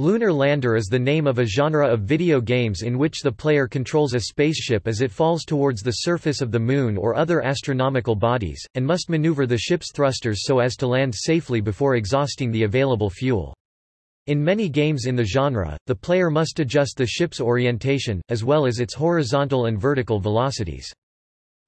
Lunar Lander is the name of a genre of video games in which the player controls a spaceship as it falls towards the surface of the Moon or other astronomical bodies, and must maneuver the ship's thrusters so as to land safely before exhausting the available fuel. In many games in the genre, the player must adjust the ship's orientation, as well as its horizontal and vertical velocities.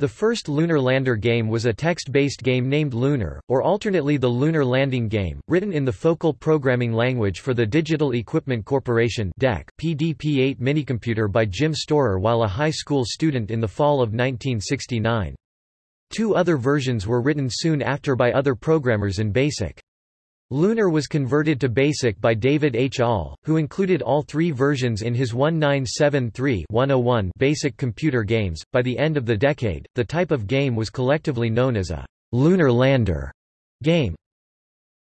The first Lunar Lander game was a text-based game named Lunar, or alternately the Lunar Landing Game, written in the Focal programming language for the Digital Equipment Corporation DEC, PDP-8 minicomputer by Jim Storer while a high school student in the fall of 1969. Two other versions were written soon after by other programmers in BASIC. Lunar was converted to BASIC by David H. Ahl, who included all three versions in his 1973-101 BASIC computer games. By the end of the decade, the type of game was collectively known as a lunar lander game.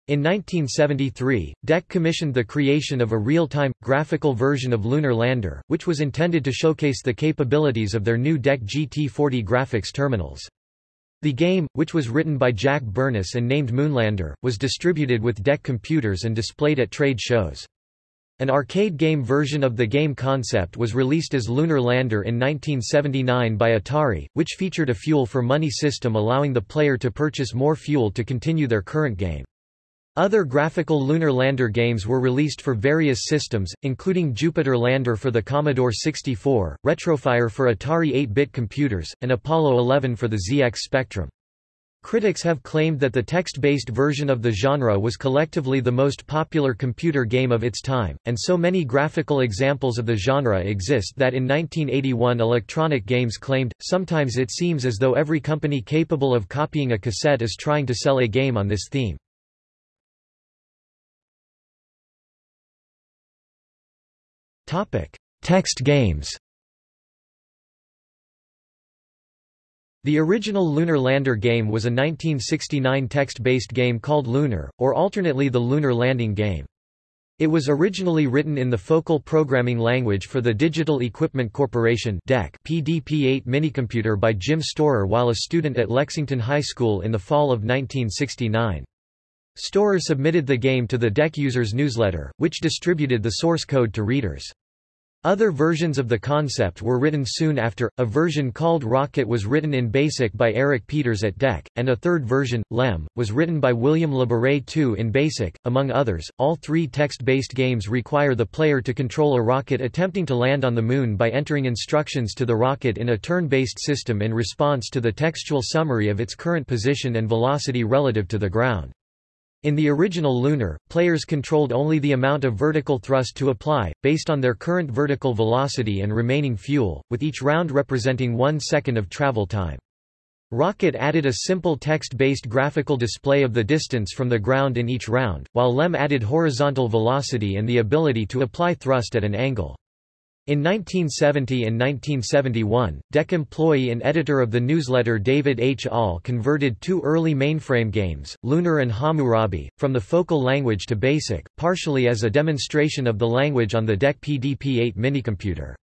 In 1973, DEC commissioned the creation of a real-time, graphical version of Lunar Lander, which was intended to showcase the capabilities of their new DEC GT40 graphics terminals. The game, which was written by Jack Burness and named Moonlander, was distributed with DEC computers and displayed at trade shows. An arcade game version of the game concept was released as Lunar Lander in 1979 by Atari, which featured a fuel for money system allowing the player to purchase more fuel to continue their current game. Other graphical lunar lander games were released for various systems, including Jupiter Lander for the Commodore 64, Retrofire for Atari 8-bit computers, and Apollo 11 for the ZX Spectrum. Critics have claimed that the text-based version of the genre was collectively the most popular computer game of its time, and so many graphical examples of the genre exist that in 1981 Electronic Games claimed, sometimes it seems as though every company capable of copying a cassette is trying to sell a game on this theme. Text games The original Lunar Lander game was a 1969 text-based game called Lunar, or alternately the Lunar Landing game. It was originally written in the Focal programming language for the Digital Equipment Corporation DEC PDP-8 minicomputer by Jim Storer while a student at Lexington High School in the fall of 1969. Storer submitted the game to the DEC Users newsletter, which distributed the source code to readers. Other versions of the concept were written soon after, a version called Rocket was written in BASIC by Eric Peters at DEC, and a third version, Lem, was written by William Labaree II in BASIC. Among others, all three text-based games require the player to control a rocket attempting to land on the Moon by entering instructions to the rocket in a turn-based system in response to the textual summary of its current position and velocity relative to the ground. In the original Lunar, players controlled only the amount of vertical thrust to apply, based on their current vertical velocity and remaining fuel, with each round representing one second of travel time. Rocket added a simple text-based graphical display of the distance from the ground in each round, while LEM added horizontal velocity and the ability to apply thrust at an angle. In 1970 and 1971, DEC employee and editor of the newsletter David H. Ahl converted two early mainframe games, Lunar and Hammurabi, from the focal language to BASIC, partially as a demonstration of the language on the DEC PDP-8 minicomputer.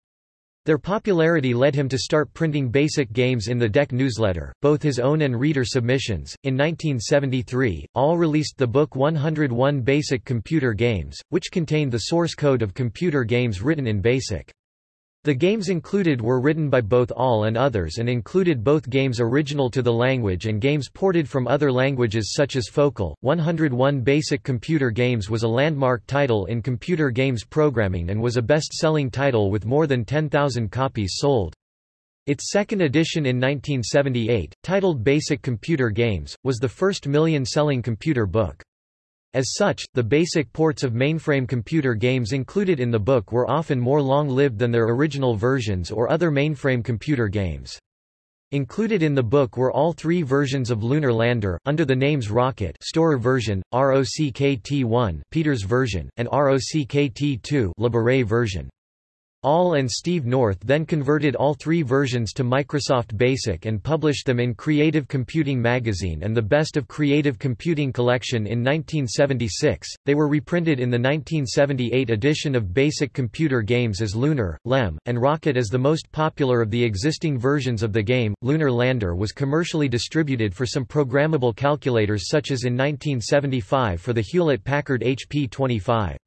Their popularity led him to start printing basic games in the DEC newsletter, both his own and reader submissions. In 1973, Ahl released the book 101 Basic Computer Games, which contained the source code of computer games written in BASIC. The games included were written by both Ahl and others and included both games original to the language and games ported from other languages such as Focal. 101 Basic Computer Games was a landmark title in computer games programming and was a best-selling title with more than 10,000 copies sold. Its second edition in 1978, titled Basic Computer Games, was the first million-selling computer book. As such, the basic ports of mainframe computer games included in the book were often more long-lived than their original versions or other mainframe computer games. Included in the book were all three versions of Lunar Lander, under the names Rocket Storer version, ROCKT-1 Peters version, and ROCKT-2 Labaree version. Ahl and Steve North then converted all three versions to Microsoft BASIC and published them in Creative Computing magazine and the Best of Creative Computing collection in 1976. They were reprinted in the 1978 edition of Basic Computer Games as Lunar, Lem, and Rocket as the most popular of the existing versions of the game. Lunar Lander was commercially distributed for some programmable calculators such as in 1975 for the Hewlett-Packard HP 25.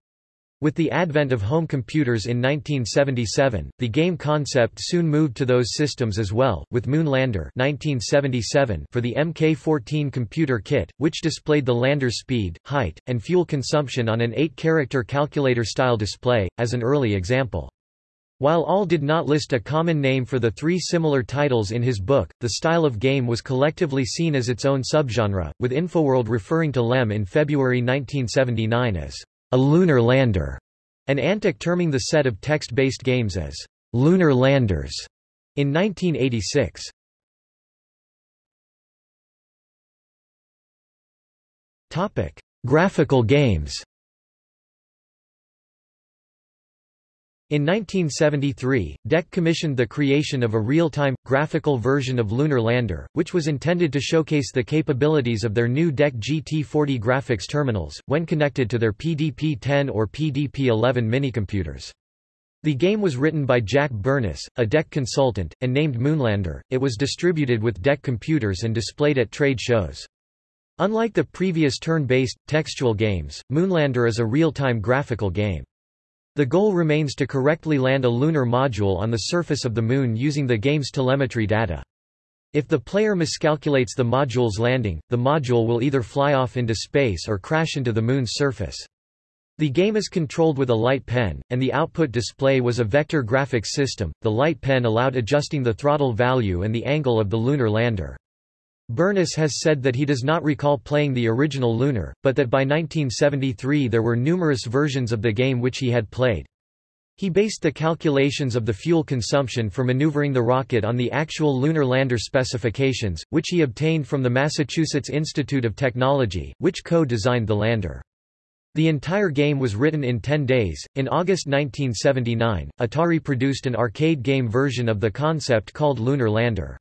With the advent of home computers in 1977, the game concept soon moved to those systems as well, with Moonlander 1977 for the MK-14 computer kit, which displayed the lander's speed, height, and fuel consumption on an 8-character calculator-style display, as an early example. While Ahl did not list a common name for the three similar titles in his book, the style of game was collectively seen as its own subgenre, with Infoworld referring to LEM in February 1979 as a lunar lander, and Antic terming the set of text-based games as lunar landers in 1986. Topic: Graphical games. In 1973, DEC commissioned the creation of a real-time, graphical version of Lunar Lander, which was intended to showcase the capabilities of their new DEC GT40 graphics terminals, when connected to their PDP-10 or PDP-11 minicomputers. The game was written by Jack Burness, a DEC consultant, and named Moonlander. It was distributed with DEC computers and displayed at trade shows. Unlike the previous turn-based, textual games, Moonlander is a real-time graphical game. The goal remains to correctly land a lunar module on the surface of the Moon using the game's telemetry data. If the player miscalculates the module's landing, the module will either fly off into space or crash into the Moon's surface. The game is controlled with a light pen, and the output display was a vector graphics system. The light pen allowed adjusting the throttle value and the angle of the lunar lander. Burness has said that he does not recall playing the original Lunar, but that by 1973 there were numerous versions of the game which he had played. He based the calculations of the fuel consumption for maneuvering the rocket on the actual lunar lander specifications, which he obtained from the Massachusetts Institute of Technology, which co-designed the lander. The entire game was written in 10 days. In August 1979, Atari produced an arcade game version of the concept called Lunar Lander.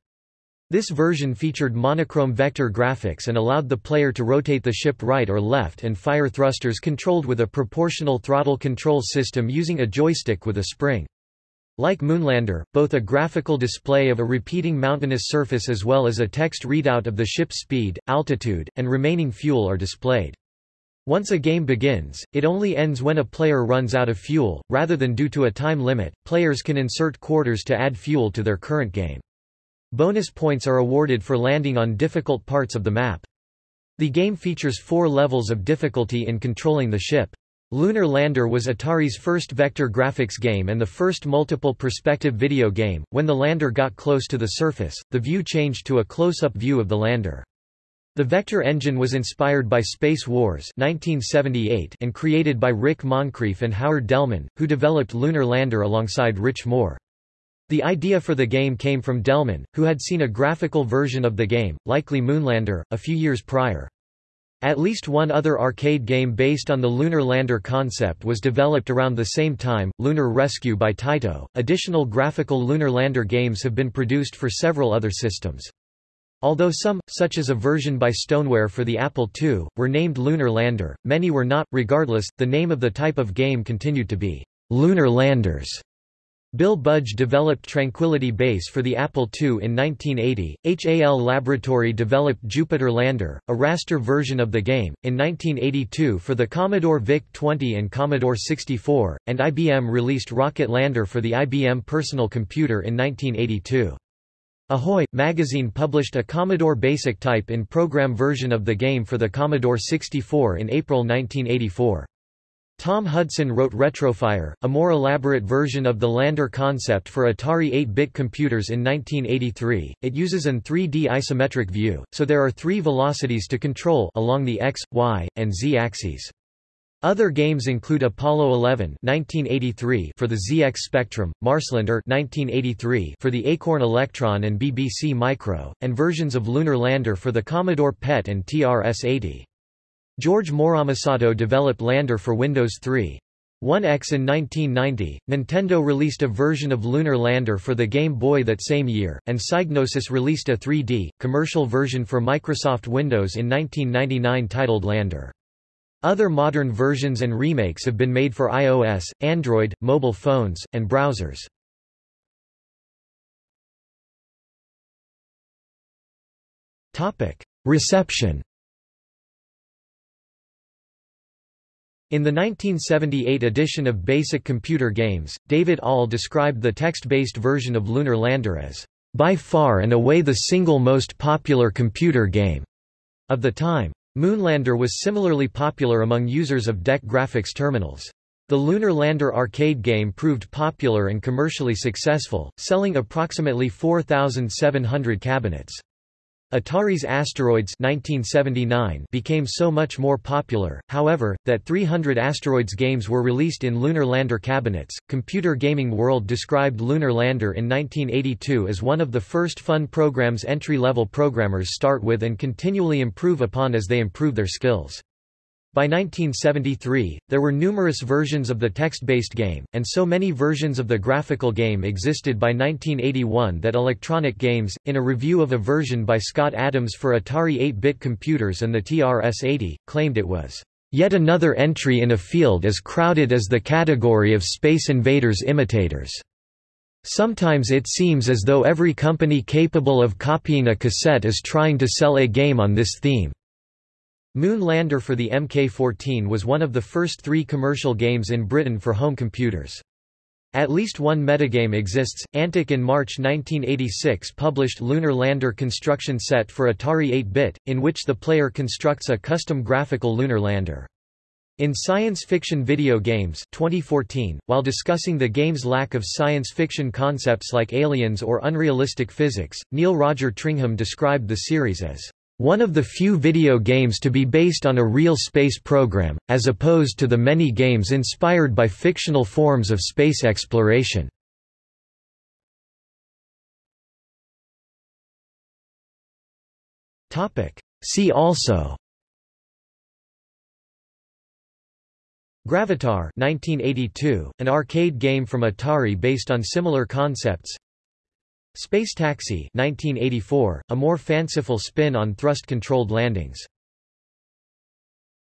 This version featured monochrome vector graphics and allowed the player to rotate the ship right or left and fire thrusters controlled with a proportional throttle control system using a joystick with a spring. Like Moonlander, both a graphical display of a repeating mountainous surface as well as a text readout of the ship's speed, altitude, and remaining fuel are displayed. Once a game begins, it only ends when a player runs out of fuel, rather than due to a time limit. Players can insert quarters to add fuel to their current game. Bonus points are awarded for landing on difficult parts of the map. The game features four levels of difficulty in controlling the ship. Lunar Lander was Atari's first vector graphics game and the first multiple perspective video game. When the lander got close to the surface, the view changed to a close-up view of the lander. The vector engine was inspired by Space Wars 1978 and created by Rick Moncrief and Howard Delman, who developed Lunar Lander alongside Rich Moore. The idea for the game came from Delman, who had seen a graphical version of the game, likely Moonlander, a few years prior. At least one other arcade game based on the lunar lander concept was developed around the same time, Lunar Rescue by Taito. Additional graphical lunar lander games have been produced for several other systems. Although some, such as a version by Stoneware for the Apple II, were named Lunar Lander, many were not. Regardless, the name of the type of game continued to be Lunar Landers. Bill Budge developed Tranquility Base for the Apple II in 1980, HAL Laboratory developed Jupiter Lander, a raster version of the game, in 1982 for the Commodore VIC-20 and Commodore 64, and IBM released Rocket Lander for the IBM Personal Computer in 1982. Ahoy! magazine published a Commodore BASIC type in program version of the game for the Commodore 64 in April 1984. Tom Hudson wrote Retrofire, a more elaborate version of the lander concept for Atari 8-bit computers in 1983. It uses an 3D isometric view, so there are three velocities to control along the x, y, and z axes. Other games include Apollo 11 1983 for the ZX Spectrum, Marslander 1983 for the Acorn Electron and BBC Micro, and versions of Lunar Lander for the Commodore PET and TRS-80. George Moromisato developed Lander for Windows 3. 1X in 1990, Nintendo released a version of Lunar Lander for the Game Boy that same year, and Psygnosis released a 3D, commercial version for Microsoft Windows in 1999 titled Lander. Other modern versions and remakes have been made for iOS, Android, mobile phones, and browsers. Reception In the 1978 edition of Basic Computer Games, David Ahl described the text-based version of Lunar Lander as, "...by far and away the single most popular computer game." of the time. Moonlander was similarly popular among users of DEC graphics terminals. The Lunar Lander arcade game proved popular and commercially successful, selling approximately 4,700 cabinets. Atari's Asteroids 1979 became so much more popular, however, that 300 Asteroids games were released in Lunar Lander cabinets. Computer Gaming World described Lunar Lander in 1982 as one of the first fun programs entry-level programmers start with and continually improve upon as they improve their skills. By 1973, there were numerous versions of the text-based game, and so many versions of the graphical game existed by 1981 that Electronic Games, in a review of a version by Scott Adams for Atari 8-bit computers and the TRS-80, claimed it was yet another entry in a field as crowded as the category of Space Invaders imitators. Sometimes it seems as though every company capable of copying a cassette is trying to sell a game on this theme. Moon Lander for the Mk14 was one of the first three commercial games in Britain for home computers. At least one metagame exists. Antic in March 1986 published Lunar Lander construction set for Atari 8-bit, in which the player constructs a custom graphical lunar lander. In Science Fiction Video Games 2014, while discussing the game's lack of science fiction concepts like aliens or unrealistic physics, Neil Roger Tringham described the series as one of the few video games to be based on a real space program, as opposed to the many games inspired by fictional forms of space exploration. See also. Gravitar 1982, an arcade game from Atari based on similar concepts Space Taxi 1984, a more fanciful spin on thrust-controlled landings